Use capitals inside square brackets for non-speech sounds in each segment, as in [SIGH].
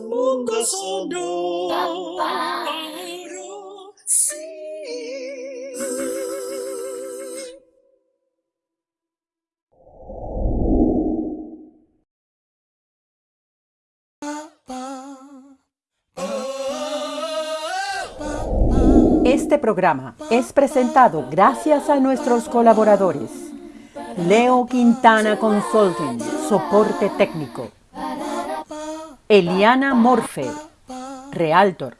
mundo. Sí. Este programa es presentado gracias a nuestros colaboradores. Leo Quintana Consulting, soporte técnico. Eliana Morfe, Realtor.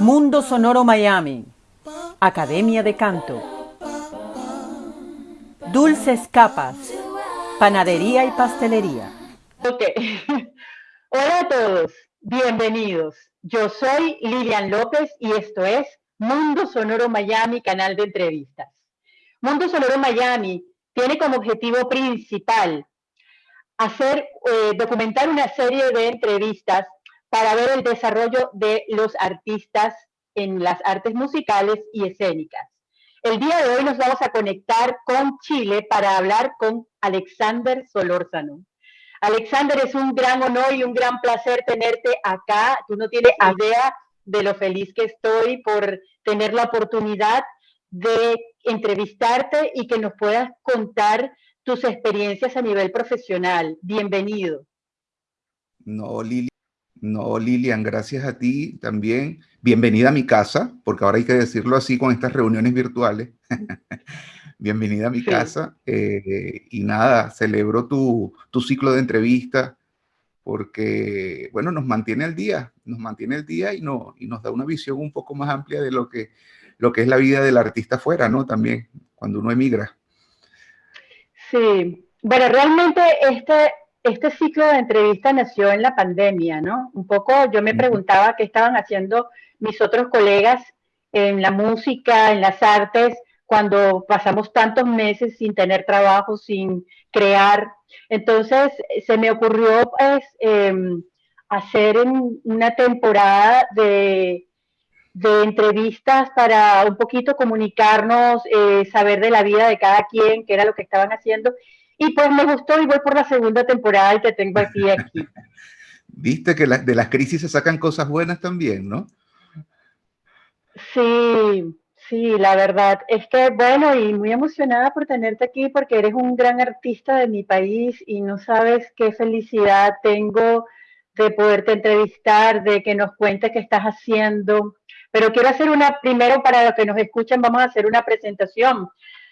Mundo Sonoro Miami, Academia de Canto. Dulces Capas, Panadería y Pastelería. Ok. [LAUGHS] Hola a todos, bienvenidos. Yo soy Lilian López y esto es Mundo Sonoro Miami, canal de entrevistas. Mundo Sonoro Miami tiene como objetivo principal hacer, eh, documentar una serie de entrevistas para ver el desarrollo de los artistas en las artes musicales y escénicas. El día de hoy nos vamos a conectar con Chile para hablar con Alexander Solórzano. Alexander, es un gran honor y un gran placer tenerte acá. Tú no tienes idea de lo feliz que estoy por tener la oportunidad de entrevistarte y que nos puedas contar tus experiencias a nivel profesional. Bienvenido. No, Lili, no, Lilian, gracias a ti también. Bienvenida a mi casa, porque ahora hay que decirlo así con estas reuniones virtuales. [LAUGHS] Bienvenida a mi casa. Eh, y nada, celebro tu, tu ciclo de entrevistas porque, bueno, nos mantiene al día, nos mantiene al día y, no, y nos da una visión un poco más amplia de lo que, lo que es la vida del artista afuera, ¿no? También, cuando uno emigra. Sí, bueno, realmente este, este ciclo de entrevistas nació en la pandemia, ¿no? Un poco yo me preguntaba qué estaban haciendo mis otros colegas en la música, en las artes, cuando pasamos tantos meses sin tener trabajo, sin crear. Entonces se me ocurrió pues, em, hacer una temporada de, de entrevistas para un poquito comunicarnos, eh, saber de la vida de cada quien, qué era lo que estaban haciendo. Y pues me gustó y voy por la segunda temporada y te tengo aquí. aquí. [LAUGHS] Viste que de las crisis se sacan cosas buenas también, ¿no? Sí, sí, la verdad es que, bueno, y muy emocionada por tenerte aquí porque eres un gran artista de mi país y no sabes qué felicidad tengo de poderte entrevistar, de que nos cuentes qué estás haciendo. Pero quiero hacer una, primero para los que nos escuchan, vamos a hacer una presentación.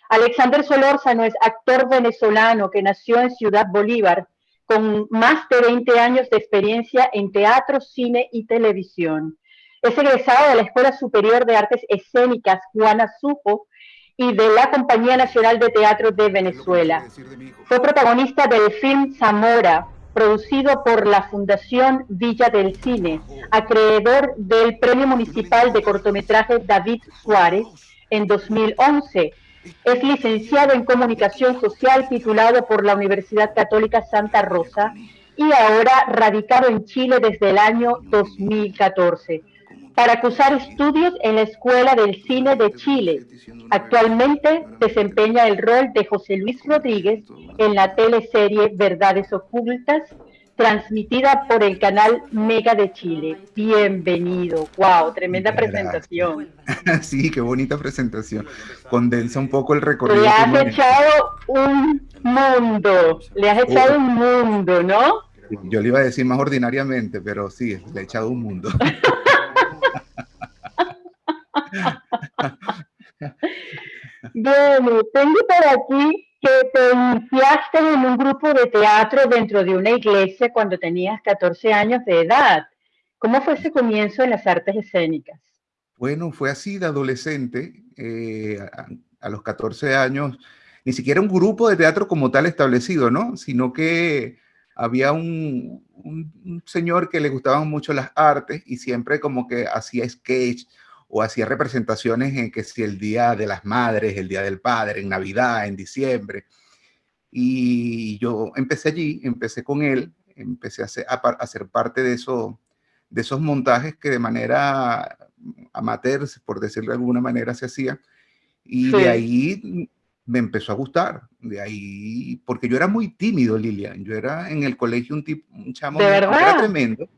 Alexander Solórzano es actor venezolano que nació en Ciudad Bolívar, con más de 20 años de experiencia en teatro, cine y televisión. Es egresado de la Escuela Superior de Artes Escénicas Juana Supo y de la Compañía Nacional de Teatro de Venezuela. Fue protagonista del film Zamora, producido por la Fundación Villa del Cine, acreedor del Premio Municipal de Cortometraje David Suárez en 2011. Es licenciado en Comunicación Social titulado por la Universidad Católica Santa Rosa y ahora radicado en Chile desde el año 2014 para cursar estudios en la Escuela del Cine de Chile. Actualmente desempeña el rol de José Luis Rodríguez en la teleserie Verdades Ocultas, transmitida por el canal Mega de Chile. Bienvenido. Wow, tremenda presentación. [LAUGHS] Sí, qué bonita presentación. Condensa un poco el recorrido. Le has echado un mundo, le has echado oh. un mundo, ¿no? Yo le iba a decir más ordinariamente, pero sí, le he echado un mundo. [LAUGHS] Tengo por aquí que te iniciaste en un grupo de teatro dentro de una iglesia cuando tenías 14 años de edad. ¿Cómo fue ese comienzo en las artes escénicas? Bueno, fue así de adolescente, eh, a, los 14 años, ni siquiera un grupo de teatro como tal establecido, ¿no? Sino que había un, un señor que le gustaban mucho las artes y siempre como que hacía sketch o hacía representaciones en que si el Día de las Madres, el Día del Padre, en Navidad, en diciembre. Y yo empecé allí, empecé con él, empecé a ser, a, parte de, eso, de esos montajes que de manera amateur, por decirlo de alguna manera, se hacía. Y de ahí me empezó a gustar. De ahí, porque yo era muy tímido, Lilian. Yo era en el colegio un tipo, un chamo, ¿De verdad? era tremendo.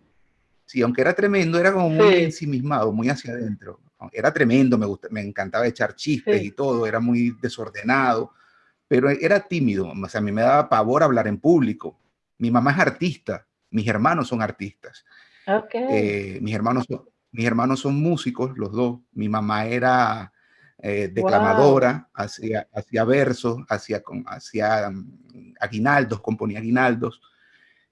Sí, aunque era tremendo, era como muy ensimismado, muy hacia adentro. Era tremendo, me, me encantaba echar chistes y todo, era muy desordenado, pero era tímido. O sea, a mí me daba pavor hablar en público. Mi mamá es artista, mis hermanos son artistas. Okay. Eh, mis, hermanos son, mis hermanos son músicos, los dos. Mi mamá era eh, declamadora, hacía, hacía versos, hacía, hacía um, aguinaldos, componía aguinaldos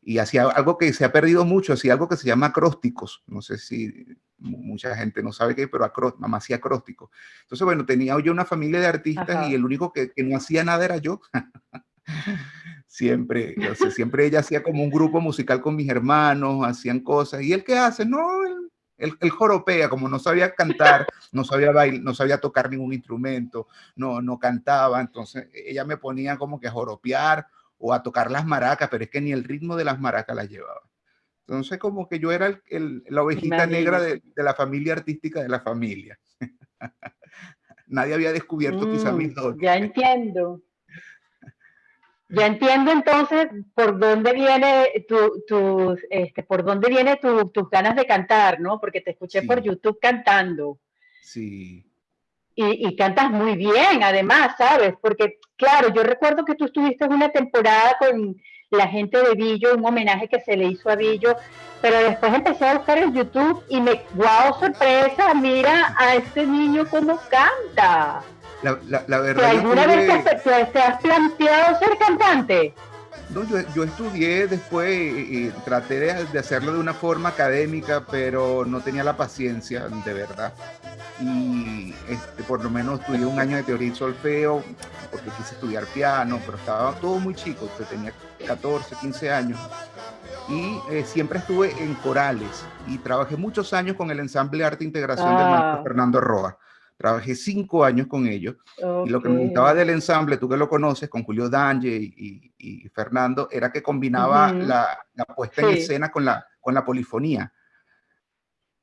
y hacía algo que se ha perdido mucho, hacía algo que se llama acrósticos. No sé si mucha gente no sabe qué, pero mamá hacía acrósticos. Entonces, bueno, tenía yo una familia de artistas y el único que, que, no hacía nada era yo. [LAUGHS] siempre, o sea, siempre ella hacía como un grupo musical con mis hermanos, hacían cosas. ¿Y él qué hace? No, él, él, joropea, como no sabía cantar, no sabía bailar, no sabía tocar ningún instrumento, no, no cantaba. Entonces, ella me ponía como que a joropear o a tocar las maracas, pero es que ni el ritmo de las maracas las llevaba. Entonces, como que yo era el, la ovejita negra de, de, la familia artística de la familia. [LAUGHS] Nadie había descubierto quizá Mm, mis dones. Ya entiendo. Ya entiendo entonces por dónde viene tu, tu, este, por dónde viene tu, tus ganas de cantar, ¿no? Porque te escuché Sí. por YouTube cantando. Sí, Y, y cantas muy bien, además, ¿sabes? Porque, claro, yo recuerdo que tú estuviste una temporada con la gente de Billo, un homenaje que se le hizo a Billo, pero después empecé a buscar en YouTube y me, wow, sorpresa, mira a este niño cómo canta. la, la, la ¿Que verdad ¿Alguna vez te, te- te has planteado ser cantante? No, yo, yo estudié después y, y traté de, de hacerlo de una forma académica, pero no tenía la paciencia, de verdad. Y este, por lo menos estudié un año de teoría y solfeo, porque quise estudiar piano, pero estaba todo muy chico, tenía 14, 15 años. Y eh, siempre estuve en corales y trabajé muchos años con el ensamble Arte e Integración del Ah. maestro Fernando Roa. Trabajé cinco años con ellos. Y lo que me gustaba del ensamble, tú que lo conoces, con Julio Dange y, y- y Fernando, era que combinaba Ujú. la, la puesta en escena con la, con la polifonía.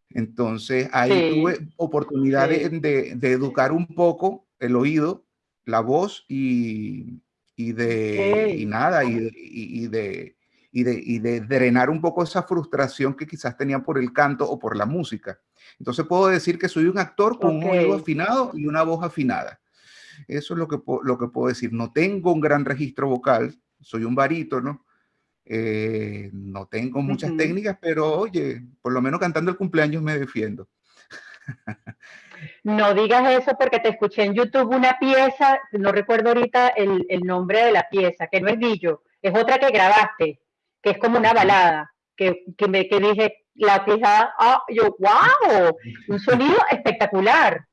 Entonces ahí Sí. tuve oportunidad de, Sí. de- de educar un poco el oído, la voz y, y de y nada, y, de- y- de, y, drenar un poco esa frustración que quizás tenían por el canto o por la música. Entonces puedo decir que soy un actor con un oído afinado y una voz afinada. Eso es lo que, lo que puedo decir. No tengo un gran registro vocal, soy un barítono, eh, no tengo muchas Ujú. técnicas, pero oye, por lo menos cantando el cumpleaños me defiendo. No digas eso porque te escuché en YouTube una pieza, no recuerdo ahorita el, el nombre de la pieza, que no es Billo, es otra que grabaste, que es como una balada, que, que, me, que dije, la pieza, ah, yo, wow, un sonido espectacular,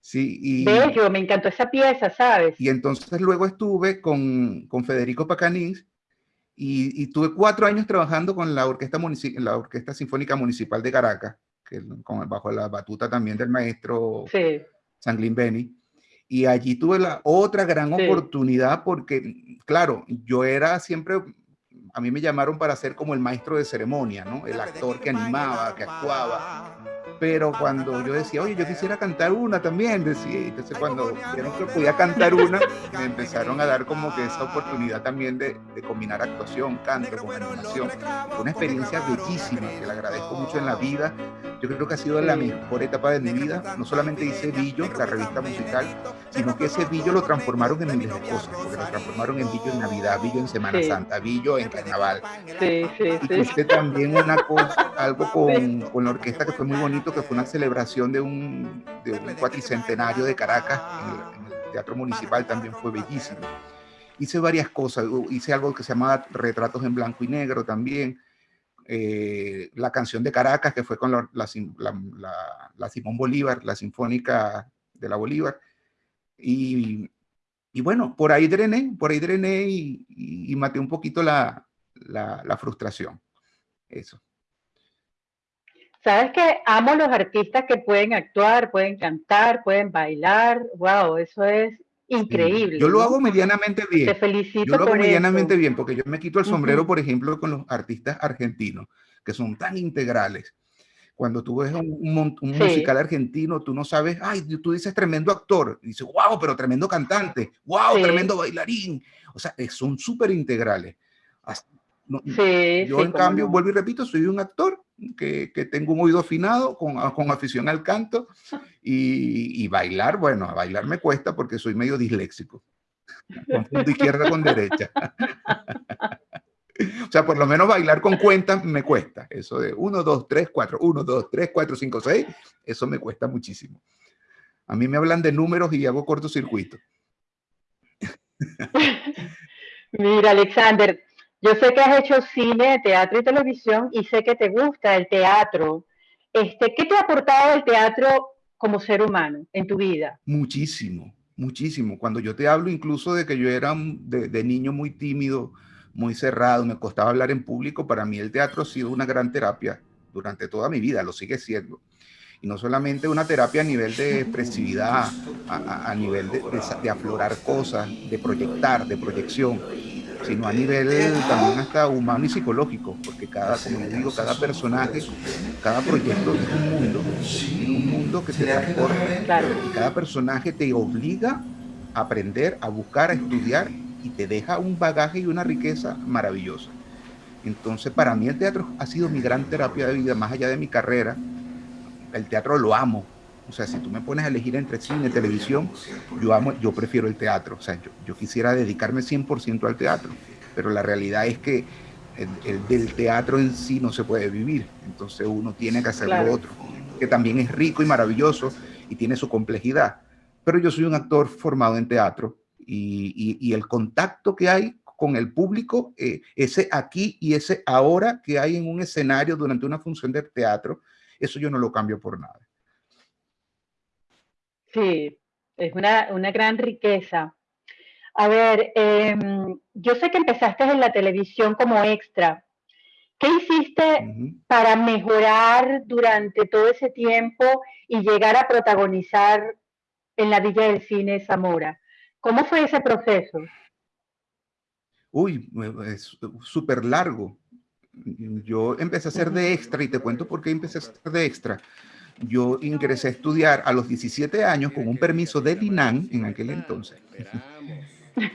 Sí, y, bello, me encantó esa pieza, ¿sabes? y entonces luego estuve con, con Federico Pacanís y, y tuve cuatro años trabajando con la Orquesta, Munici- la Orquesta Sinfónica Municipal de Caracas, que, con, bajo la batuta también del maestro Sí, Sanglin Beni. Y allí tuve la otra gran Sí. oportunidad porque, claro, yo era siempre, a mí me llamaron para ser como el maestro de ceremonia, ¿no? El actor que animaba, que actuaba. Pero cuando yo decía, oye, yo quisiera cantar una también, decía, entonces cuando vieron que podía cantar una, me empezaron a dar como que esa oportunidad también de, de combinar actuación, canto con animación. Fue una experiencia bellísima, que le agradezco mucho en la vida. Yo creo que ha sido la mejor etapa de mi vida. No solamente hice Billo, la revista musical, sino que ese Billo lo transformaron en miles de cosas, porque lo transformaron en Billo en Navidad, Billo en Semana Sí. Santa, Billo en Carnaval. sí, sí, Y hice también una cosa, algo [LAUGHS] con, con la orquesta que fue muy bonito, que fue una celebración de un, de un cuatricentenario de Caracas en el, en el Teatro Municipal, también fue bellísimo. Hice varias cosas, hice algo que se llamaba Retratos en Blanco y Negro también, eh, la canción de Caracas, que fue con la, la, sim- la- la- la Simón Bolívar, la Sinfónica de la Bolívar. Y, y bueno, por ahí drené, por ahí drené y, y- maté un poquito la frustración. Eso. Sabes que amo los artistas que pueden actuar, pueden cantar, pueden bailar. Wow, eso es increíble. Yo lo hago medianamente Te bien. felicito Yo lo hago por medianamente eso. bien porque yo me quito el sombrero, Ujú. por ejemplo, con los artistas argentinos, que son tan integrales. Cuando tú ves un, musical argentino, tú no sabes, ay, tú dices tremendo actor, y dices, wow, pero tremendo cantante, wow, tremendo bailarín. O sea, son súper integrales. Yo, en cambio, vuelvo y repito, soy un actor que, que tengo un oído afinado, con, con afición al canto, y, y, bailar, bueno, a bailar me cuesta porque soy medio disléxico. Confundo izquierda con derecha. [LAUGHS] O sea, por lo menos bailar con cuentas me cuesta. Eso de 1, 2, 3, 4, 1, 2, 3, 4, 5, 6, eso me cuesta muchísimo. A mí me hablan de números y hago cortocircuito. [LAUGHS] Mira, Alexander, yo sé que has hecho cine, teatro y televisión y sé que te gusta el teatro. Este, ¿Qué te ha aportado el teatro como ser humano en tu vida? Muchísimo, muchísimo. Cuando yo te hablo incluso de que yo era de, de niño muy tímido, muy cerrado, me costaba hablar en público, para mí el teatro ha sido una gran terapia durante toda mi vida, lo sigue siendo. Y no solamente una terapia a nivel de expresividad, a, nivel de, aflorar cosas, de proyectar, de proyección, sino a nivel también hasta humano y psicológico, porque cada, como les digo, cada personaje, cada proyecto es un mundo, es un mundo que te transporta, y cada personaje te obliga a aprender, a buscar, a estudiar y te deja un bagaje y una riqueza maravillosa. Entonces, para mí el teatro ha sido mi gran terapia de vida, más allá de mi carrera. El teatro lo amo. O sea, si tú me pones a elegir entre cine y televisión, yo amo, yo prefiero el teatro. O sea, yo, yo quisiera dedicarme 100% al teatro, pero la realidad es que el, del teatro en sí no se puede vivir. Entonces uno tiene que hacer lo otro, que también es rico y maravilloso y tiene su complejidad. Pero yo soy un actor formado en teatro y, el contacto que hay con el público, eh, ese aquí y ese ahora que hay en un escenario durante una función de teatro, eso yo no lo cambio por nada. Sí, es una, una gran riqueza. A ver, em, yo sé que empezaste en la televisión como extra. ¿Qué hiciste para mejorar durante todo ese tiempo y llegar a protagonizar en la Villa del Cine Zamora? ¿Cómo fue ese proceso? Uy, es súper largo. Yo empecé a ser de extra y te cuento por qué empecé a ser de extra. Yo ingresé a estudiar a los 17 años con un permiso de DINAN en aquel entonces.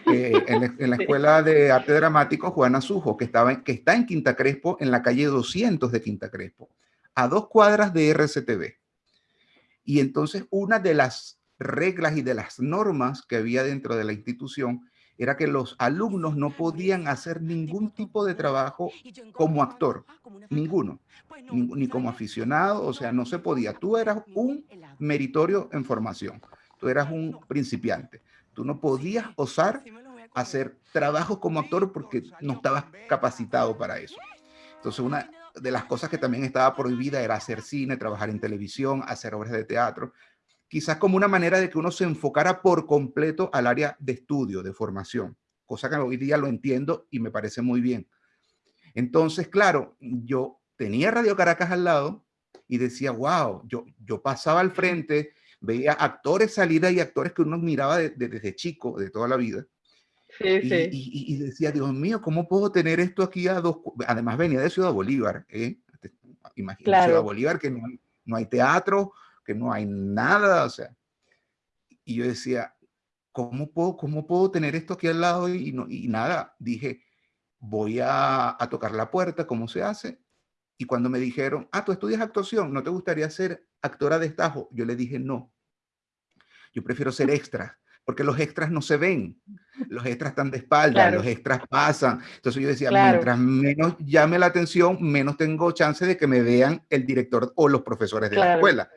Eh, en, la, Escuela de Arte Dramático Juana Sujo, que, estaba que está en Quinta Crespo, en la calle 200 de Quinta Crespo, a dos cuadras de RCTV. Y entonces una de las reglas y de las normas que había dentro de la institución era que los alumnos no podían hacer ningún tipo de trabajo como actor, ninguno, ni, como aficionado, o sea, no se podía. Tú eras un meritorio en formación, tú eras un principiante, tú no podías osar hacer trabajos como actor porque no estabas capacitado para eso. Entonces, una de las cosas que también estaba prohibida era hacer cine, trabajar en televisión, hacer obras de teatro quizás como una manera de que uno se enfocara por completo al área de estudio, de formación, cosa que hoy día lo entiendo y me parece muy bien. Entonces, claro, yo tenía Radio Caracas al lado y decía, wow, yo, yo pasaba al frente, veía actores salir y actores que uno miraba desde chico, de toda la vida. Sí, y, sí. Y, decía, Dios mío, ¿cómo puedo tener esto aquí a dos? Además venía de Ciudad Bolívar, ¿eh? Imagínate Ciudad Bolívar, que no no hay teatro, que no hay nada, o sea. Y yo decía, ¿cómo puedo, cómo puedo tener esto aquí al lado? Y, no, y nada, dije, voy a, a tocar la puerta, ¿cómo se hace? Y cuando me dijeron, ah, tú estudias actuación, ¿no te gustaría ser actora de estajo? Yo le dije, no, yo prefiero ser extra, porque los extras no se ven, los extras están de espalda, los extras pasan. Entonces yo decía, mientras menos llame la atención, menos tengo chance de que me vean el director o los profesores de la escuela.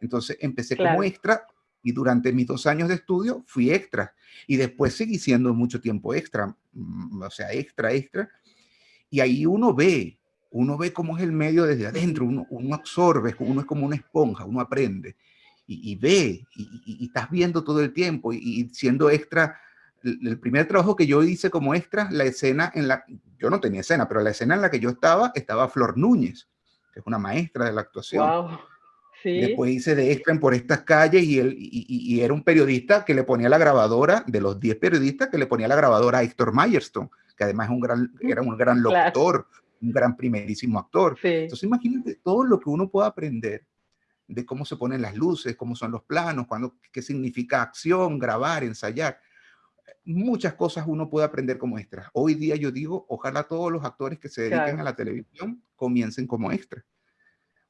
Entonces empecé como extra y durante mis dos años de estudio fui extra y después seguí siendo mucho tiempo extra, mm, o sea, extra, extra. Y ahí uno ve, uno ve cómo es el medio desde adentro, uno, uno absorbe, uno es como una esponja, uno aprende y, ve y, estás viendo todo el tiempo y, siendo extra. El, primer trabajo que yo hice como extra, la escena en la, yo no tenía escena, pero la escena en la que yo estaba, estaba Flor Núñez, que es una maestra de la actuación. Wow. Después hice de extra por estas calles y, él, y, era un periodista que le ponía la grabadora, de los 10 periodistas, que le ponía la grabadora a Héctor Myerstone, que además es un gran, era un gran locutor, un gran primerísimo actor. Entonces imagínate todo lo que uno puede aprender de cómo se ponen las luces, cómo son los planos, cuando, qué significa acción, grabar, ensayar. Muchas cosas uno puede aprender como extra. Hoy día yo digo, ojalá todos los actores que se dediquen a la televisión comiencen como extra.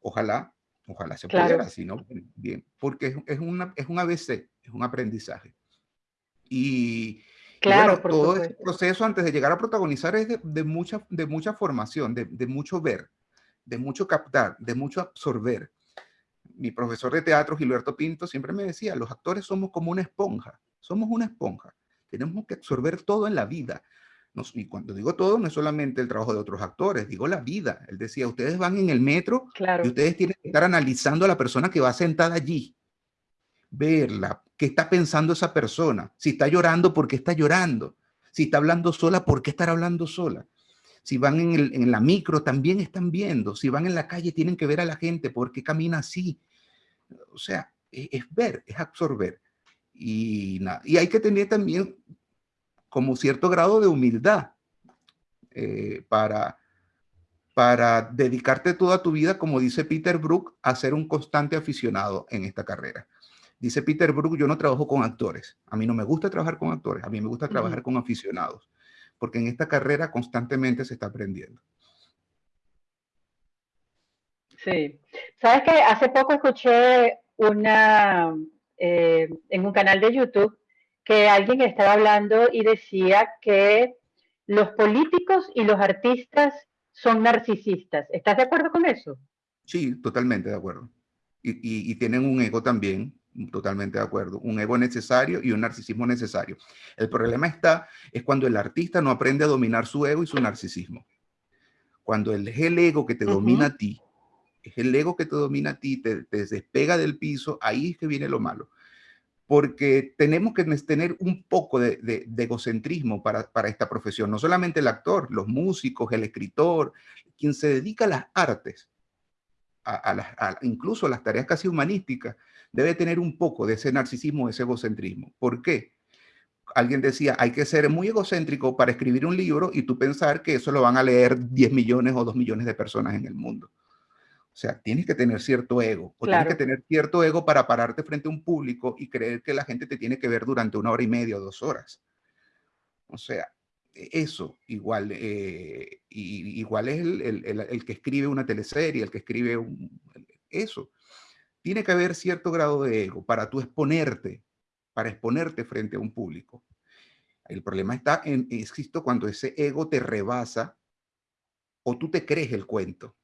Ojalá, ojalá se pudiera, si no, bien, porque es, una, es un ABC, es un aprendizaje. Y, claro, todo ese proceso antes de llegar a protagonizar es de, mucha, de mucha formación, de, de, mucho ver, de mucho captar, de mucho absorber. Mi profesor de teatro, Gilberto Pinto, siempre me decía, los actores somos como una esponja, somos una esponja. Tenemos que absorber todo en la vida. Y cuando digo todo, no es solamente el trabajo de otros actores, digo la vida. Él decía, ustedes van en el metro y ustedes tienen que estar analizando a la persona que va sentada allí verla, qué está pensando esa persona, si está llorando, por qué está llorando, si está hablando sola, por qué estar hablando sola. Si van en, la micro, también están viendo. Si van en la calle, tienen que ver a la gente, por qué camina así. O sea, e, es, ver, es absorber. Y, y hay que tener también como cierto grado de humildad eh, para, para dedicarte toda tu vida, como dice Peter Brook, a ser un constante aficionado en esta carrera. Dice Peter Brook, yo no trabajo con actores. A mí no me gusta trabajar con actores, a mí me gusta trabajar con aficionados, porque en esta carrera constantemente se está aprendiendo. Sí. ¿Sabes que Hace poco escuché una, eh, en un canal de YouTube que alguien estaba hablando y decía que los políticos y los artistas son narcisistas. ¿Estás de acuerdo con eso? Sí, totalmente de acuerdo. y tienen un ego también Totalmente de acuerdo. Un ego necesario y un narcisismo necesario. El problema está, es cuando el artista no aprende a dominar su ego y su narcisismo. Cuando es el ego que te domina a ti, es el ego que te domina a ti, te, despega del piso, ahí es que viene lo malo. Porque tenemos que tener un poco de, egocentrismo para, para esta profesión. No solamente el actor, los músicos, el escritor, quien se dedica a las artes, a, incluso a las tareas casi humanísticas, debe tener un poco de ese narcisismo, de ese egocentrismo. ¿Por qué? Alguien decía, hay que ser muy egocéntrico para escribir un libro y tú pensar que eso lo van a leer 10 millones o 2 millones de personas en el mundo. O sea, tienes que tener cierto ego, o tienes que tener cierto ego para pararte frente a un público y creer que la gente te tiene que ver durante una hora y media o dos horas. O sea, eso igual, eh, igual es el, que escribe una teleserie, el que escribe un, eso tiene que haber cierto grado de ego para tú exponerte, para exponerte frente a un público. El problema está en, existo cuando ese ego te rebasa o tú te crees el cuento.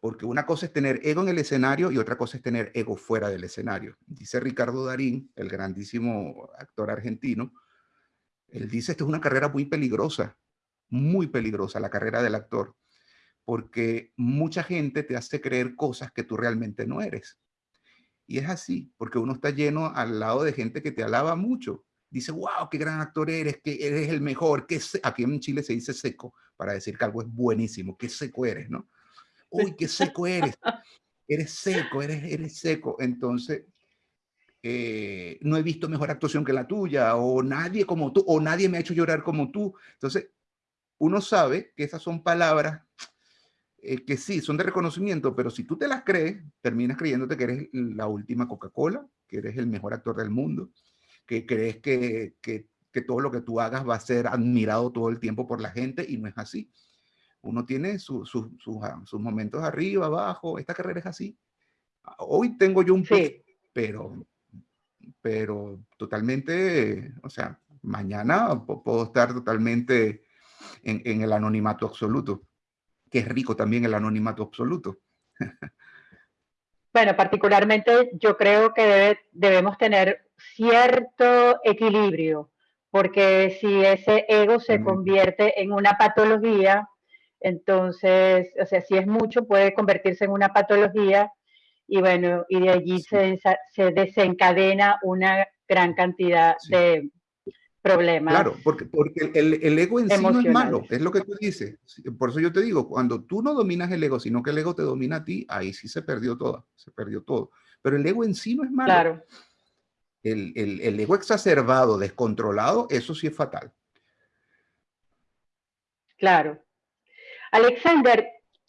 Porque una cosa es tener ego en el escenario y otra cosa es tener ego fuera del escenario. Dice Ricardo Darín, el grandísimo actor argentino, él dice, esto es una carrera muy peligrosa, muy peligrosa, la carrera del actor porque mucha gente te hace creer cosas que tú realmente no eres. Y es así, porque uno está lleno al lado de gente que te alaba mucho. Dice, wow, qué gran actor eres, que eres el mejor. Que Aquí en Chile se dice seco para decir que algo es buenísimo. Qué seco eres, ¿no? Uy, qué seco eres. Eres seco, eres, eres seco. Entonces, eh, no he visto mejor actuación que la tuya, o nadie como tú, o nadie me ha hecho llorar como tú. Entonces, uno sabe que esas son palabras eh, que sí, son de reconocimiento, pero si tú te las crees, terminas creyéndote que eres la última Coca-Cola, que eres el mejor actor del mundo, que crees que, que, que, todo lo que tú hagas va a ser admirado todo el tiempo por la gente y no es así. Uno tiene sus ah, sus momentos arriba, abajo, esta carrera es así. Hoy tengo yo un sí. pero, pero totalmente, o sea, mañana puedo estar totalmente en, en el anonimato absoluto que es rico también el anonimato absoluto. Bueno, particularmente yo creo que debemos tener cierto equilibrio, porque si ese ego se convierte en una patología, entonces, o sea, si es mucho, puede convertirse en una patología y bueno, y de allí se, se, desencadena una gran cantidad de, problemas. Claro, porque, porque el, ego en sí no es malo, es lo que tú dices. Por eso yo te digo, cuando tú no dominas el ego, sino que el ego te domina a ti, ahí sí se perdió todo, se perdió todo. Pero el ego en sí no es malo. Claro. El, el ego exacerbado, descontrolado, eso sí es fatal. Claro. Alexander,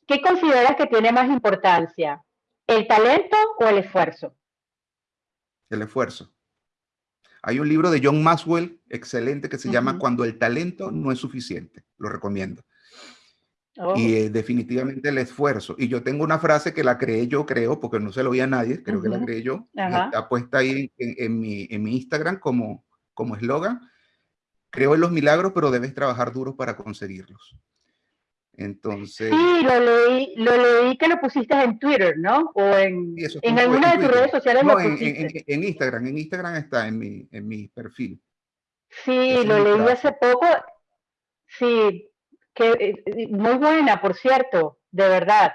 ¿qué consideras que tiene más importancia? ¿El talento o el esfuerzo? El esfuerzo. Hay un libro de John Maxwell excelente que se llama Cuando el talento no es suficiente. Lo recomiendo. Oh. Y eh, definitivamente el esfuerzo. Y yo tengo una frase que la creé yo, creo, porque no se lo oía a nadie, creo que la creé yo. Está puesta ahí en, mi, en mi Instagram como como eslogan. Creo en los milagros, pero debes trabajar duro para conseguirlos. Entonces. Sí, lo leí, lo leí que lo pusiste en Twitter, ¿no? O en, en alguna de tus redes sociales no, en, en, Instagram. En Instagram está en mi, en mi perfil. Sí, lo leí hace poco. Sí, que, eh, muy buena, por cierto, de verdad.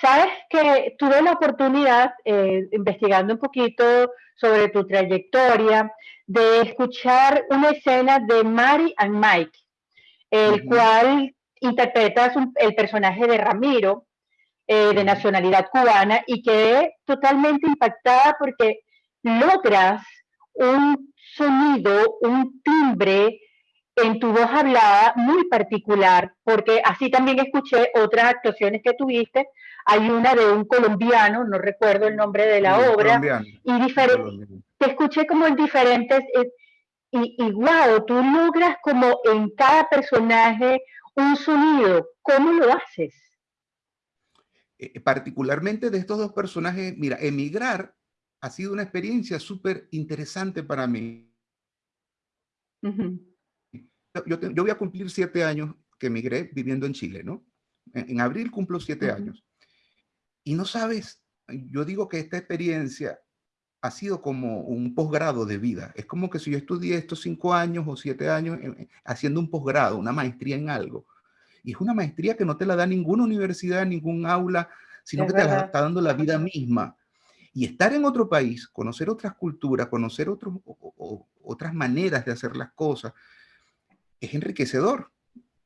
Sabes que tuve la oportunidad, eh, investigando un poquito sobre tu trayectoria, de escuchar una escena de Mary and Mike, el cual interpretas el personaje de Ramiro, eh, de nacionalidad cubana, y quedé totalmente impactada porque logras un sonido, un timbre en tu voz hablada muy particular, porque así también escuché otras actuaciones que tuviste. Hay una de un colombiano, no recuerdo el nombre de la obra, y diferente te escuché como en diferentes, eh, y, y wow, tú logras como en cada personaje un sonido. ¿Cómo lo haces? Eh, particularmente de estos dos personajes, mira, emigrar ha sido una experiencia súper interesante para mí. yo, voy a cumplir siete años que emigré viviendo en Chile, ¿no? En, abril cumplo siete años. Y no sabes, yo digo que esta experiencia ha sido como un posgrado de vida. Es como que si yo estudié estos cinco años o siete años eh, eh, haciendo un posgrado, una maestría en algo. Y es una maestría que no te la da ninguna universidad, ningún aula, sino que te la está dando la vida misma. Y estar en otro país, conocer otras culturas, conocer otros, otras maneras de hacer las cosas, es enriquecedor.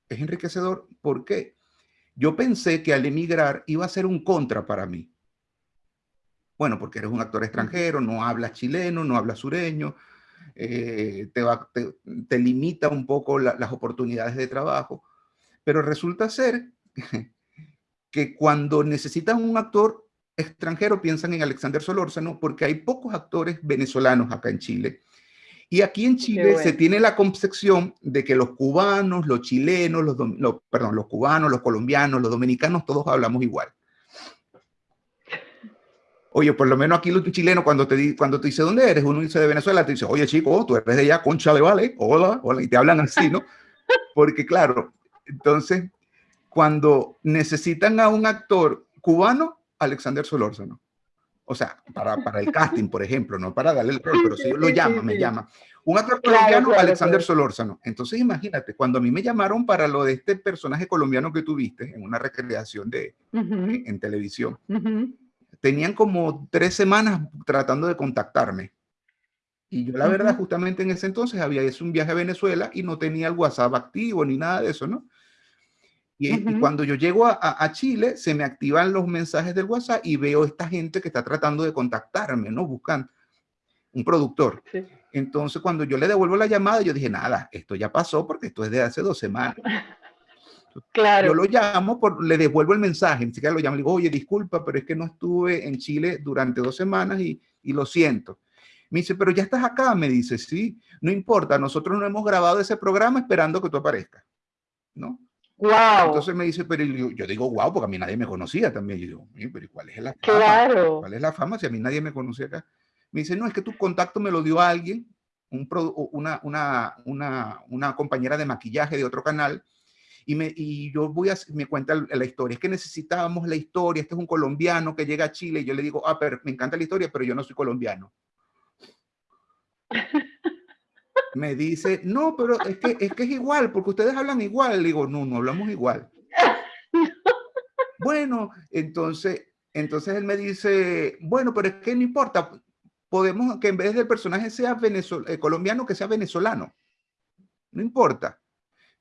Es enriquecedor porque yo pensé que al emigrar iba a ser un contra para mí bueno, porque eres un actor extranjero, no hablas chileno, no hablas sureño, eh, te, te, limita un poco las oportunidades de trabajo. Pero resulta ser [LAUGHS] que cuando necesitan un actor extranjero piensan en Alexander Solórzano porque hay pocos actores venezolanos acá en Chile. Y aquí en Chile se tiene la concepción de que los cubanos, los chilenos, los, perdón, los cubanos, los colombianos, los dominicanos, todos hablamos igual. Oye, por lo menos aquí los chilenos, cuando te, cuando te dice dónde eres, uno dice de Venezuela, te dice, oye chico, tú eres de allá, concha de vale, hola, hola, y te hablan así, ¿no? [LAUGHS] Porque claro, entonces, cuando necesitan a un actor cubano, Alexander Solórzano. O sea, para, para el casting, por ejemplo, no para darle el rol, [LAUGHS] pero si lo llama, me llama. Un actor colombiano, Alexander Solórzano. Entonces, imagínate, cuando a mí me llamaron para lo de este personaje colombiano que tuviste en una recreación de, en, televisión, tenían como tres semanas tratando de contactarme. Y yo la verdad, justamente en ese entonces había hecho un viaje a Venezuela y no tenía el WhatsApp activo ni nada de eso, ¿no? Y, cuando yo llego a, Chile, se me activan los mensajes del WhatsApp y veo esta gente que está tratando de contactarme, ¿no? Buscan un productor. Entonces, cuando yo le devuelvo la llamada, yo dije, nada, esto ya pasó porque esto es de hace dos semanas. [LAUGHS] Claro. Yo lo llamo, por, le devuelvo el mensaje, ni siquiera lo llamo, le digo, oye, disculpa, pero es que no estuve en Chile durante dos semanas y, y lo siento. Me dice, pero ya estás acá, me dice, sí, no importa, nosotros no hemos grabado ese programa esperando que tú aparezcas, ¿no? Wow. Entonces me dice, pero yo, digo, wow, porque a mí nadie me conocía también. Yo digo, pero ¿cuál es la fama? Claro. ¿Cuál es la fama si a mí nadie me conocía acá? Me dice, no, es que tu contacto me lo dio alguien, un, una, una, una, una compañera de maquillaje de otro canal, y, me, y yo voy a, me cuenta la historia, es que necesitábamos la historia, este es un colombiano que llega a Chile y yo le digo, ah, pero me encanta la historia, pero yo no soy colombiano. [LAUGHS] Me dice, no, pero es que, es que es igual, porque ustedes hablan igual. Le digo, no, no hablamos igual. [LAUGHS] Bueno, entonces, entonces él me dice, bueno, pero es que no importa, podemos que en vez del personaje sea eh, colombiano, que sea venezolano. No importa.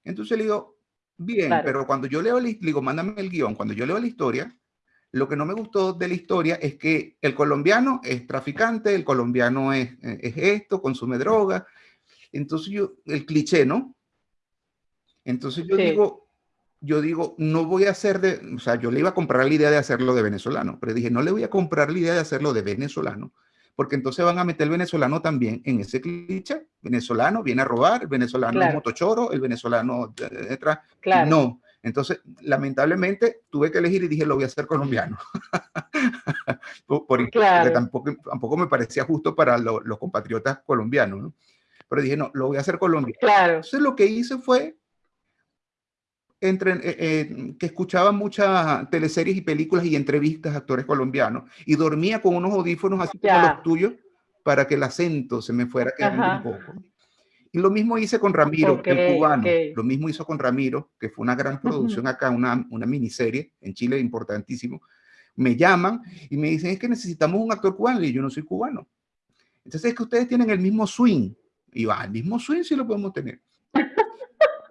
Entonces le digo, Bien, pero cuando yo leo, le digo, mándame el guion, cuando yo leo la historia, lo que no me gustó de la historia es que el colombiano es traficante, el colombiano es, es esto, consume droga. Entonces yo, el cliché, ¿no? Entonces yo digo, yo digo, no voy a hacer de, o sea, yo le iba a comprar la idea de hacerlo de venezolano, pero dije, no le voy a comprar la idea de hacerlo de venezolano, porque entonces van a meter el venezolano también en ese cliché. Venezolano viene a robar, el venezolano es motochoro, el venezolano detrás. Claro. No. Entonces, lamentablemente, tuve que elegir y dije, lo voy a hacer colombiano. [LAUGHS] Porque tampoco, tampoco me parecía justo para los compatriotas colombianos, ¿no? Pero dije, no, lo voy a hacer colombiano. Claro. Entonces, lo que hice fue entre, eh, eh, que escuchaba muchas teleseries y películas y entrevistas a actores colombianos y dormía con unos audífonos así como los tuyos para que el acento se me fuera quedando un poco. Y lo mismo hice con Ramiro, el cubano. Lo mismo hizo con Ramiro, que fue una gran producción acá, una, una miniserie en Chile importantísimo. Me llaman y me dicen, es que necesitamos un actor cubano y yo no soy cubano. Entonces es que ustedes tienen el mismo swing. Y va, el mismo swing sí lo podemos tener.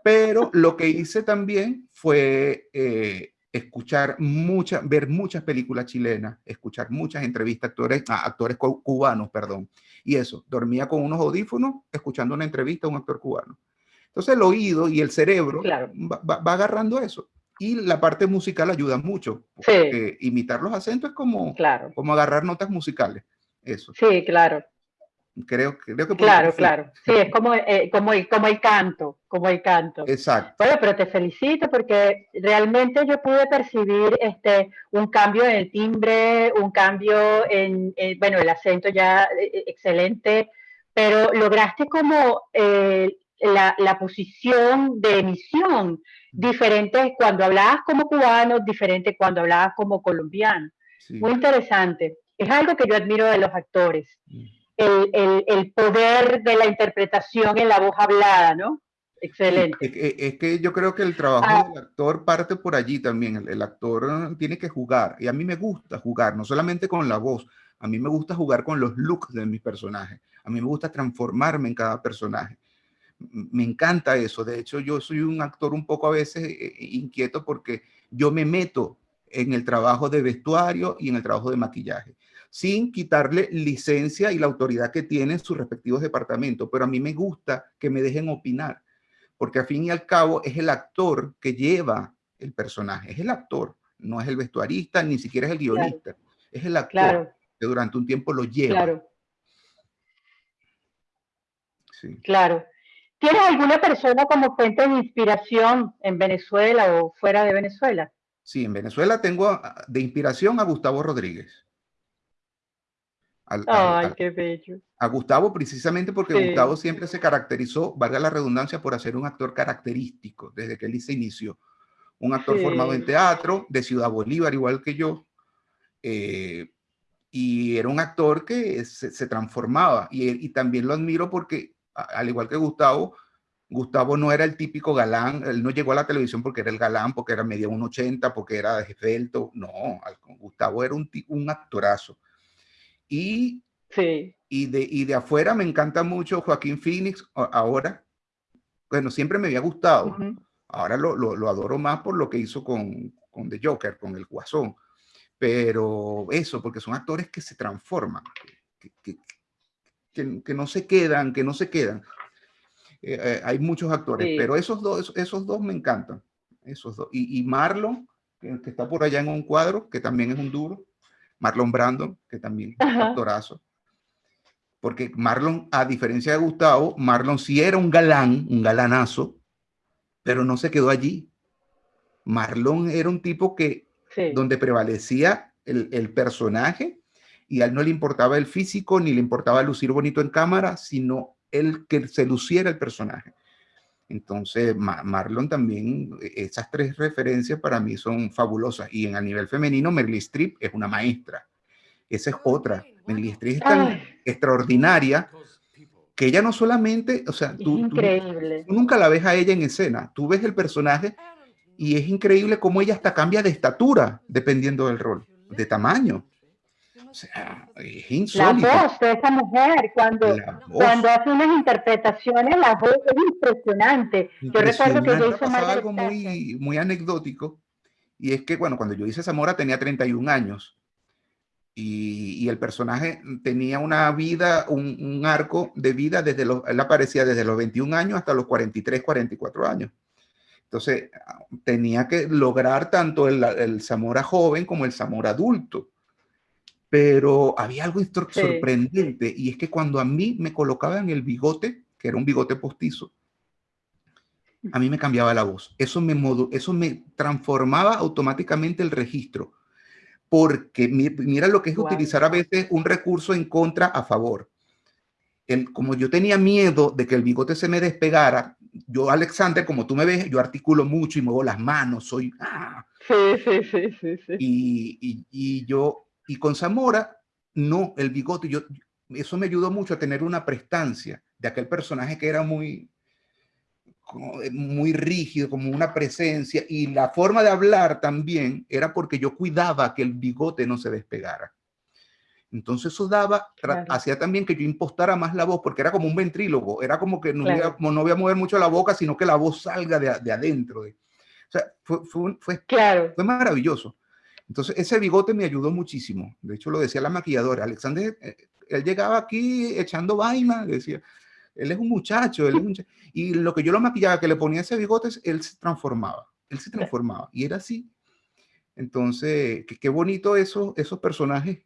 Pero lo que hice también fue eh, escuchar muchas, ver muchas películas chilenas, escuchar muchas entrevistas a actores, a actores cubanos, perdón. Y eso, dormía con unos audífonos escuchando una entrevista a un actor cubano. Entonces el oído y el cerebro va, agarrando eso. Y la parte musical ayuda mucho. Porque imitar los acentos es como, como agarrar notas musicales. Eso. Sí, claro. Creo, creo que... Claro, claro. Sí, es como, eh, como, el, como el canto, como el canto. Exacto. Bueno, pero te felicito porque realmente yo pude percibir este, un cambio en el timbre, un cambio en, bueno, el acento ya eh, eh, excelente, pero lograste como la, la, posición de emisión diferente cuando hablabas como cubano, diferente cuando hablabas como colombiano. Muy interesante. Es algo que yo admiro de los actores. Mm el, poder de la interpretación en la voz hablada, ¿no? Excelente. Es, que yo creo que el trabajo ah. del actor parte por allí también. El, actor tiene que jugar. Y a mí me gusta jugar, no solamente con la voz. A mí me gusta jugar con los looks de mis personajes. A mí me gusta transformarme en cada personaje. Me encanta eso. De hecho, yo soy un actor un poco a veces eh, eh, inquieto porque yo me meto en el trabajo de vestuario y en el trabajo de maquillaje sin quitarle licencia y la autoridad que tienen sus respectivos departamentos. Pero a mí me gusta que me dejen opinar, porque al fin y al cabo es el actor que lleva el personaje, es el actor, no es el vestuarista, ni siquiera es el guionista, es el actor que durante un tiempo lo lleva. Claro. Sí. Claro. ¿Tienes alguna persona como fuente de inspiración en Venezuela o fuera de Venezuela? Sí, en Venezuela tengo de inspiración a Gustavo Rodríguez. Ay, qué bello. A Gustavo precisamente porque Gustavo siempre se caracterizó, valga la redundancia, por hacer un actor característico desde que él se inició. Un actor formado en teatro, de Ciudad Bolívar, igual que yo. Eh, y era un actor que se, transformaba. Y, y, también lo admiro porque, al igual que Gustavo, Gustavo no era el típico galán, él no llegó a la televisión porque era el galán, porque era medio 1,80, porque era esbelto. No, Gustavo era un, un actorazo y, sí. y, de, y de afuera me encanta mucho Joaquín Phoenix ahora. Bueno, siempre me había gustado. Ahora lo, lo, adoro más por lo que hizo con, con The Joker, con el Guasón. Pero eso, porque son actores que se transforman, que, que, que, no se quedan, que no se quedan. Eh, eh, hay muchos actores, pero esos dos, esos dos me encantan. Esos dos. Y, y Marlon, que, está por allá en un cuadro, que también es un duro. Marlon Brando, que también es un actorazo. Porque Marlon, a diferencia de Gustavo, Marlon sí era un galán, un galanazo, pero no se quedó allí. Marlon era un tipo que, donde prevalecía el, el, personaje y a él no le importaba el físico ni le importaba lucir bonito en cámara, sino el que se luciera el personaje. Entonces, Marlon también, esas tres referencias para mí son fabulosas. Y en a nivel femenino, Meryl Streep es una maestra. Esa es otra. Meryl Streep es tan extraordinaria que ella no solamente, o sea, tú, nunca la ves a ella en escena. Tú ves el personaje y es increíble cómo ella hasta cambia de estatura dependiendo del rol, de tamaño. O sea, es insólito. La voz de esa mujer, cuando, cuando hace unas interpretaciones, la voz es impresionante. Yo recuerdo que yo hice algo muy, muy anecdótico, y es que, bueno, cuando yo hice Zamora tenía 31 años, y, y el personaje tenía una vida, un, un, arco de vida desde los, él aparecía desde los 21 años hasta los 43, 44 años. Entonces, tenía que lograr tanto el, el Zamora joven como el Zamora adulto. Pero había algo sorprendente y es que cuando a mí me colocaban el bigote, que era un bigote postizo, a mí me cambiaba la voz. Eso me, eso me transformaba automáticamente el registro. Porque mira lo que es utilizar a veces un recurso en contra a favor. El, como yo tenía miedo de que el bigote se me despegara, yo, Alexander, como tú me ves, yo articulo mucho y muevo las manos, soy... ¡ah! Sí, sí, sí, sí, sí. Y, y, y, yo y con Zamora, no, el bigote, yo, eso me ayudó mucho a tener una prestancia de aquel personaje que era muy, muy rígido, como una presencia, y la forma de hablar también era porque yo cuidaba que el bigote no se despegara. Entonces eso daba, hacía también que yo impostara más la voz, porque era como un ventrílogo, era como que no, voy, a, no voy a mover mucho la boca, sino que la voz salga de, de adentro. De, o sea, fue, fue, fue, claro. fue maravilloso. Entonces, ese bigote me ayudó muchísimo. De hecho, lo decía la maquilladora. Alexander, eh, él llegaba aquí echando vaina, decía, él es un muchacho, él es un y lo que yo lo maquillaba, que le ponía ese bigote, él se transformaba, él se transformaba, y era así. Entonces, qué, bonito eso, esos personajes.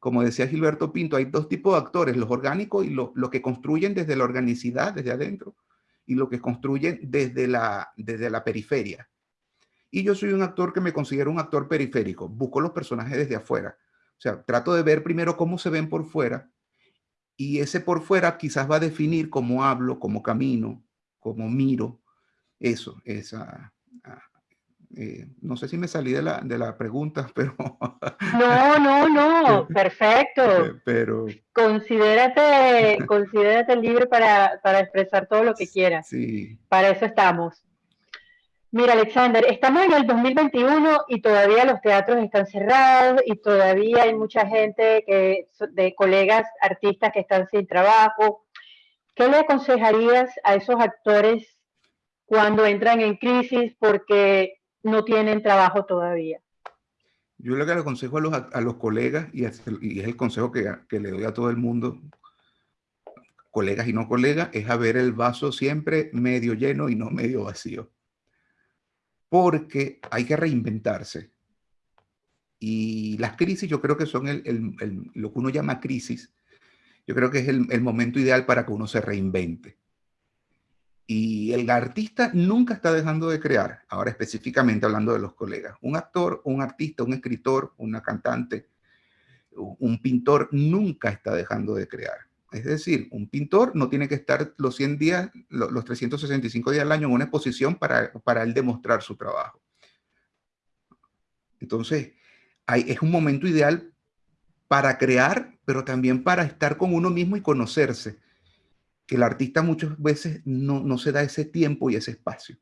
Como decía Gilberto Pinto, hay dos tipos de actores, los orgánicos y los lo que construyen desde la organicidad, desde adentro, y lo que construyen desde la, desde la periferia. Y yo soy un actor que me considero un actor periférico. Busco los personajes desde afuera. O sea, trato de ver primero cómo se ven por fuera y ese por fuera quizás va a definir cómo hablo, cómo camino, cómo miro. Eso, esa... Ah, eh, no sé si me salí de la, de la pregunta, [LAUGHS] pero... No, no, no, perfecto. Pero... Considérate, considérate libre para, para expresar todo lo que quieras. Sí. Para eso estamos. Mira, Alexander, estamos en el 2021 y todavía los teatros están cerrados y todavía hay mucha gente que, de colegas artistas que están sin trabajo. ¿Qué le aconsejarías a esos actores cuando entran en crisis porque no tienen trabajo todavía? Yo lo que le aconsejo a los, a los colegas, y es, el, consejo que, que le doy a todo el mundo, colegas y no colegas, es a ver el vaso siempre medio lleno y no medio vacío porque hay que reinventarse. Y las crisis yo creo que son lo que uno llama crisis. Yo creo que es el, momento ideal para que uno se reinvente. Y el artista nunca está dejando de crear, ahora específicamente hablando de los colegas. Un actor, un artista, un escritor, una cantante, un pintor nunca está dejando de crear. Es decir, un pintor no tiene que estar los 100 días, los 365 días al año en una exposición para, para él demostrar su trabajo. Entonces, hay, es un momento ideal para crear, pero también para estar con uno mismo y conocerse. Que el artista muchas veces no, no se da ese tiempo y ese espacio.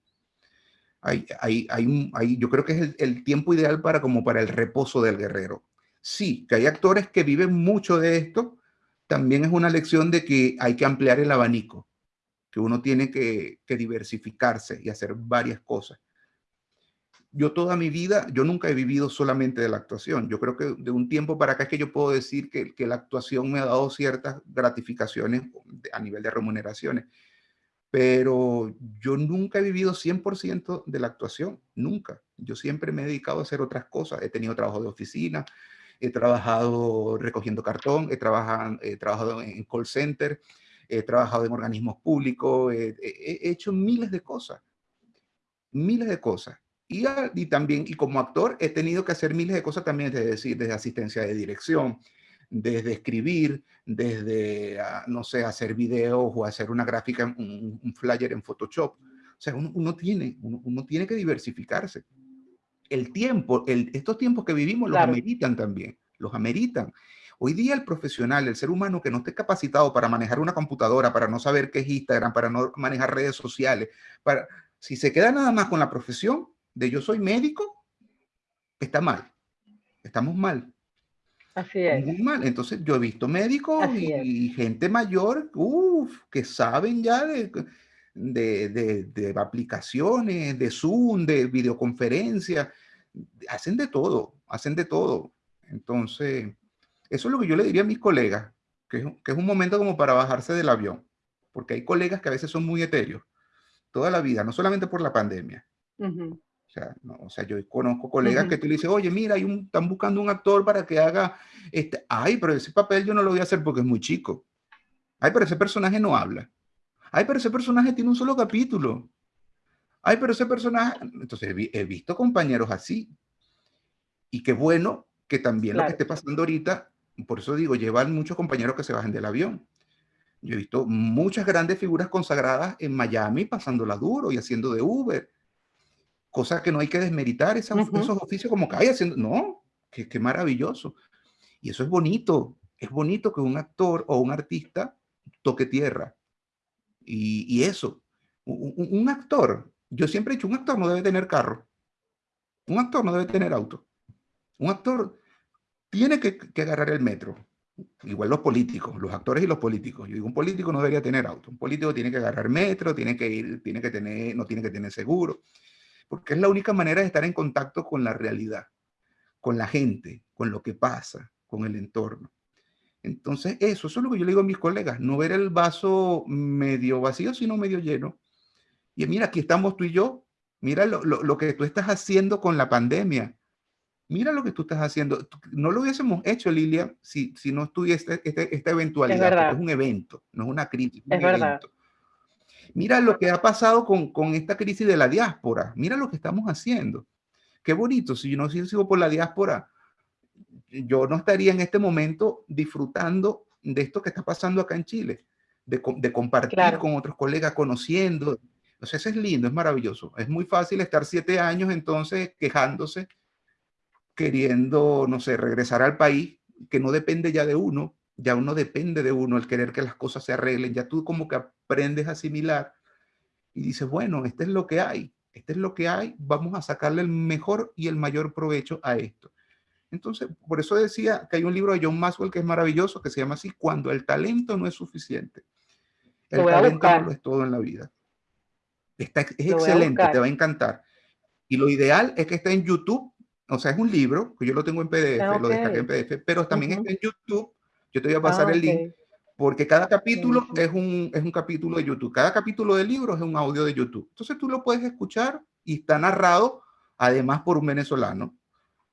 Hay, hay, hay, hay yo creo que es el, el, tiempo ideal para como para el reposo del guerrero. Sí, que hay actores que viven mucho de esto, también es una lección de que hay que ampliar el abanico, que uno tiene que, diversificarse y hacer varias cosas. Yo toda mi vida, yo nunca he vivido solamente de la actuación. Yo creo que de un tiempo para acá es que yo puedo decir que, que la actuación me ha dado ciertas gratificaciones a nivel de remuneraciones. Pero yo nunca he vivido 100% de la actuación, nunca. Yo siempre me he dedicado a hacer otras cosas. He tenido trabajo de oficina, he trabajado recogiendo cartón, he trabajado, he trabajado en call center, he trabajado en organismos públicos, he, hecho miles de cosas, miles de cosas. Y, y, también, y como actor, he tenido que hacer miles de cosas también, es decir, desde asistencia de dirección, desde escribir, desde, ah, no sé, hacer videos o hacer una gráfica, un, un flyer en Photoshop. O sea, uno, uno tiene, uno, uno, tiene que diversificarse el tiempo, el, estos tiempos que vivimos los ameritan también, los ameritan. Hoy día el profesional, el ser humano que no esté capacitado para manejar una computadora, para no saber qué es Instagram, para no manejar redes sociales, para, si se queda nada más con la profesión de yo soy médico, está mal. Estamos mal. Así es. Muy mal. Entonces yo he visto médicos y, gente mayor, uff, que saben ya de, de, aplicaciones, de Zoom, de videoconferencia, hacen de todo, hacen de todo. Entonces, eso es lo que yo le diría a mis colegas, que es, que es un momento como para bajarse del avión, porque hay colegas que a veces son muy etéreos. toda la vida, no solamente por la pandemia. o, sea, no, o sea, yo conozco colegas que tú le dices, oye, mira, hay un, están buscando un actor para que haga, este, ay, pero ese papel yo no lo voy a hacer porque es muy chico. Ay, pero ese personaje no habla. Ay, pero ese personaje tiene un solo capítulo. Ay, pero ese personaje... Entonces, he, visto compañeros así. Y qué bueno que también lo que esté pasando ahorita, por eso digo, llevan muchos compañeros que se bajen del avión. Yo he visto muchas grandes figuras consagradas en Miami pasándola duro y haciendo de Uber. Cosa que no hay que desmeritar esos oficios como que hay haciendo. No, qué, qué maravilloso. Y eso es bonito. Es bonito que un actor o un artista toque tierra. Y, eso, un, actor, yo siempre he dicho, un actor no debe tener carro. Un actor no debe tener auto. Un actor tiene que, agarrar el metro. Igual los políticos, los actores y los políticos. Yo digo, un político no debería tener auto. Un político tiene que agarrar metro, tiene que ir, tiene que tener, no tiene que tener seguro. Porque es la única manera de estar en contacto con la realidad, con la gente, con lo que pasa, con el entorno. Entonces, eso, eso es lo que yo le digo a mis colegas, no ver el vaso medio vacío, sino medio lleno. Y mira, aquí estamos tú y yo, mira lo, lo, que tú estás haciendo con la pandemia. Mira lo que tú estás haciendo. No lo hubiésemos hecho, Lilia, si, si no estuviese este, esta eventualidad. Es, es, un evento, no es una crisis. Es, verdad. Mira lo que ha pasado con, con, esta crisis de la diáspora. Mira lo que estamos haciendo. Qué bonito. Si yo no sigo por la diáspora, yo no estaría en este momento disfrutando de esto que está pasando acá en Chile, de, compartir con otros colegas, conociendo. Entonces, eso es lindo, es maravilloso. Es muy fácil estar siete años entonces quejándose, queriendo, no sé, regresar al país, que no depende ya de uno, ya uno depende de uno, el querer que las cosas se arreglen, ya tú como que aprendes a asimilar y dices, bueno, este es lo que hay, este es lo que hay, vamos a sacarle el mejor y el mayor provecho a esto. Entonces, por eso decía que hay un libro de John Maxwell que es maravilloso, que se llama así, Cuando el talento no es suficiente. El talento no lo es todo en la vida. Está, es excelente, te va a encantar. Y lo ideal es que esté en YouTube, o sea, es un libro, que yo lo tengo en PDF, lo descargué en PDF, pero también está en YouTube. Yo te voy a pasar ah, el link, porque cada capítulo es, un, es un capítulo de YouTube. Cada capítulo del libro es un audio de YouTube. Entonces tú lo puedes escuchar y está narrado, además, por un venezolano.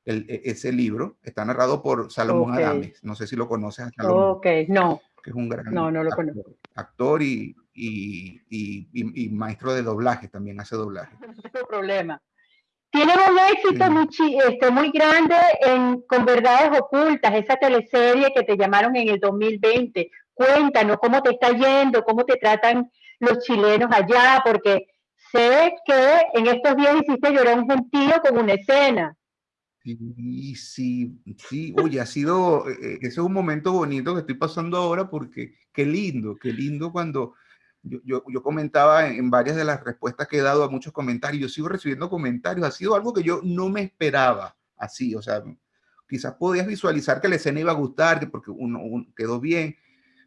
E, ese libro está narrado por Salomón Adames. No sé si lo conoces. ok, no. Que es un gran no, no lo actor, conozco. actor y, y, y, maestro de doblaje, también hace doblaje. No problema. Tienen un éxito muy, este, muy grande en, con Verdades Ocultas, esa teleserie que te llamaron en el 2020. Cuéntanos cómo te está yendo, cómo te tratan los chilenos allá, porque sé que en estos días hiciste llorar un gentío con una escena. Sí, sí, sí, oye, ha sido, eh, ese es un momento bonito que estoy pasando ahora porque qué lindo, qué lindo cuando yo, yo, yo, comentaba en varias de las respuestas que he dado a muchos comentarios, yo sigo recibiendo comentarios, ha sido algo que yo no me esperaba así, o sea, quizás podías visualizar que la escena iba a gustar, porque uno, uno quedó bien,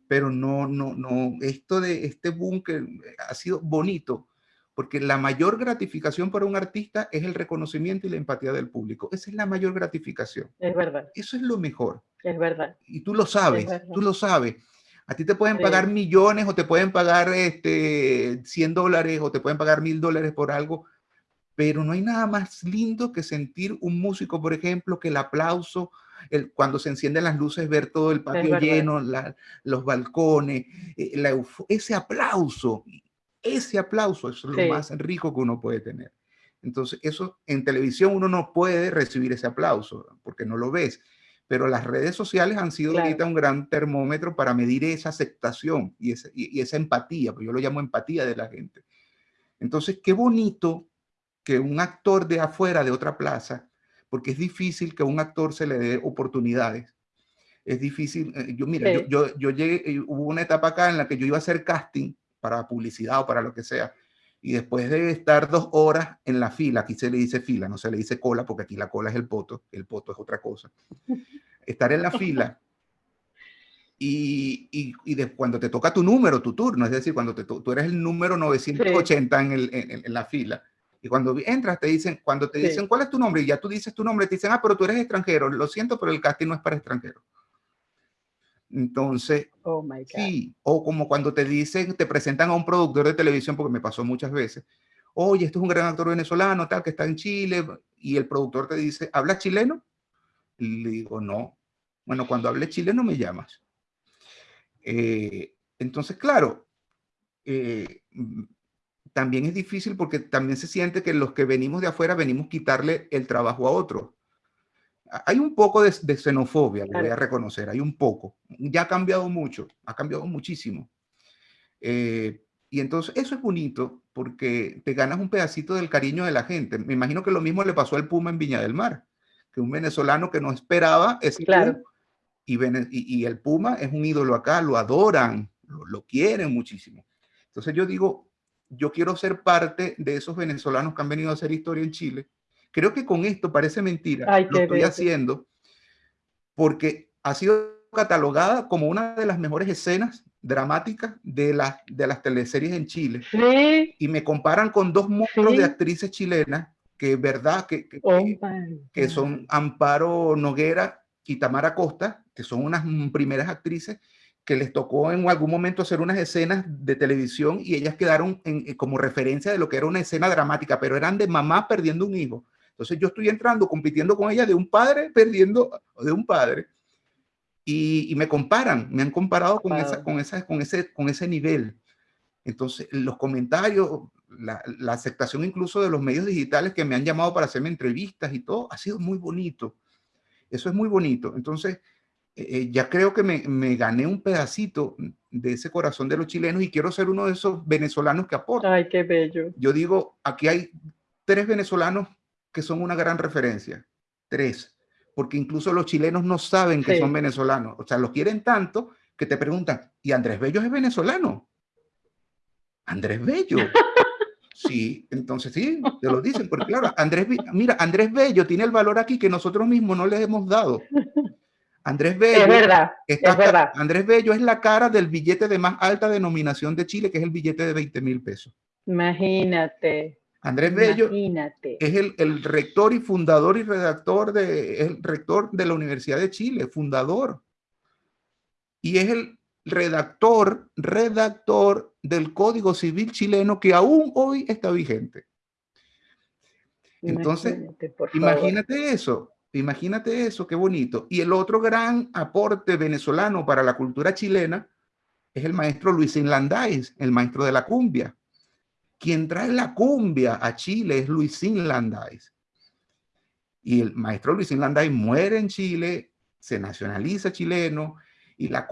pero no, no, no, esto de este boom que ha sido bonito, porque la mayor gratificación para un artista es el reconocimiento y la empatía del público. Esa es la mayor gratificación. Es verdad. Eso es lo mejor. Es verdad. Y tú lo sabes, tú lo sabes. A ti te pueden pagar millones o te pueden pagar este, 100 dólares o te pueden pagar mil dólares por algo, pero no hay nada más lindo que sentir un músico, por ejemplo, que el aplauso, el, cuando se encienden las luces, ver todo el patio lleno, los balcones, eh, ese aplauso ese aplauso es lo más rico que uno puede tener. Entonces, eso en televisión uno no puede recibir ese aplauso porque no lo ves, pero las redes sociales han sido ahorita un gran termómetro para medir esa aceptación y, y, esa empatía, pues yo lo llamo empatía de la gente. Entonces, qué bonito que un actor de afuera, de otra plaza, porque es difícil que a un actor se le dé oportunidades. Es difícil, eh, yo mira, yo, yo, yo llegué, eh, hubo una etapa acá en la que yo iba a hacer casting para publicidad o para lo que sea. Y después de estar dos horas en la fila, aquí se le dice fila, no se le dice cola, porque aquí la cola es el poto, el poto es otra cosa. [LAUGHS] Estar en la fila y, y, y de, cuando te toca tu número, tu turno, es decir, cuando te, tú eres el número 980 en, el, en, la fila, y cuando entras te dicen, cuando te dicen cuál es tu nombre, y ya tú dices tu nombre, te dicen, ah, pero tú eres extranjero, lo siento, pero el casting no es para extranjeros. Entonces, oh my God. sí, o como cuando te dicen, te presentan a un productor de televisión, porque me pasó muchas veces, oye, este es un gran actor venezolano, tal, que está en Chile, y el productor te dice, ¿habla chileno? Y le digo, no. Bueno, cuando hable chileno me llamas. Eh, entonces, claro, eh, también es difícil porque también se siente que los que venimos de afuera venimos a quitarle el trabajo a otro. Hay un poco de, xenofobia, lo voy a reconocer, hay un poco. Ya ha cambiado mucho, ha cambiado muchísimo. Eh, y entonces eso es bonito porque te ganas un pedacito del cariño de la gente. Me imagino que lo mismo le pasó al Puma en Viña del Mar, que un venezolano que no esperaba ese claro. y, y, el Puma es un ídolo acá, lo adoran, lo, lo quieren muchísimo. Entonces yo digo, yo quiero ser parte de esos venezolanos que han venido a hacer historia en Chile. Creo que con esto parece mentira, lo estoy haciendo porque ha sido catalogada como una de las mejores escenas dramáticas de, las de las teleseries en Chile. Sí. Y me comparan con dos monstruos de actrices chilenas que verdad que, que, oh que son Amparo Noguera y Tamara Costa, que son unas primeras actrices que les tocó en algún momento hacer unas escenas de televisión y ellas quedaron en, como referencia de lo que era una escena dramática, pero eran de mamá perdiendo un hijo. Entonces yo estoy entrando, compitiendo con ella de un padre perdiendo de un padre. Y, me comparan, me han comparado con, esa, con, esa, con, ese, con ese nivel. Entonces, los comentarios, la, la, aceptación incluso de los medios digitales que me han llamado para hacerme entrevistas y todo, ha sido muy bonito. Eso es muy bonito. Entonces, eh, ya creo que me, me, gané un pedacito de ese corazón de los chilenos y quiero ser uno de esos venezolanos que aporta. Ay, qué bello. Yo digo, aquí hay tres venezolanos que son una gran referencia. Tres. Porque incluso los chilenos no saben que son venezolanos. O sea, los quieren tanto que te preguntan, ¿y Andrés Bello es venezolano? Andrés Bello. [LAUGHS] Sí, entonces sí, te lo dicen, porque claro, Andrés, mira, Andrés Bello tiene el valor aquí que nosotros mismos no le hemos dado. Andrés Bello. Es verdad, es verdad. Andrés Bello es la cara del billete de más alta denominación de Chile, que es el billete de 20 mil pesos. Imagínate. Andrés Bello es el, el, rector y fundador y redactor de, el rector de la Universidad de Chile, fundador. Y es el redactor, redactor del Código Civil chileno que aún hoy está vigente. Entonces, imagínate, imagínate eso. Imagínate eso, qué bonito. Y el otro gran aporte venezolano para la cultura chilena es el maestro Luis Landáez, el maestro de la cumbia. Quien trae la cumbia a Chile es Luis Landáez. Y el maestro Luis Landáez muere en Chile, se nacionaliza chileno y la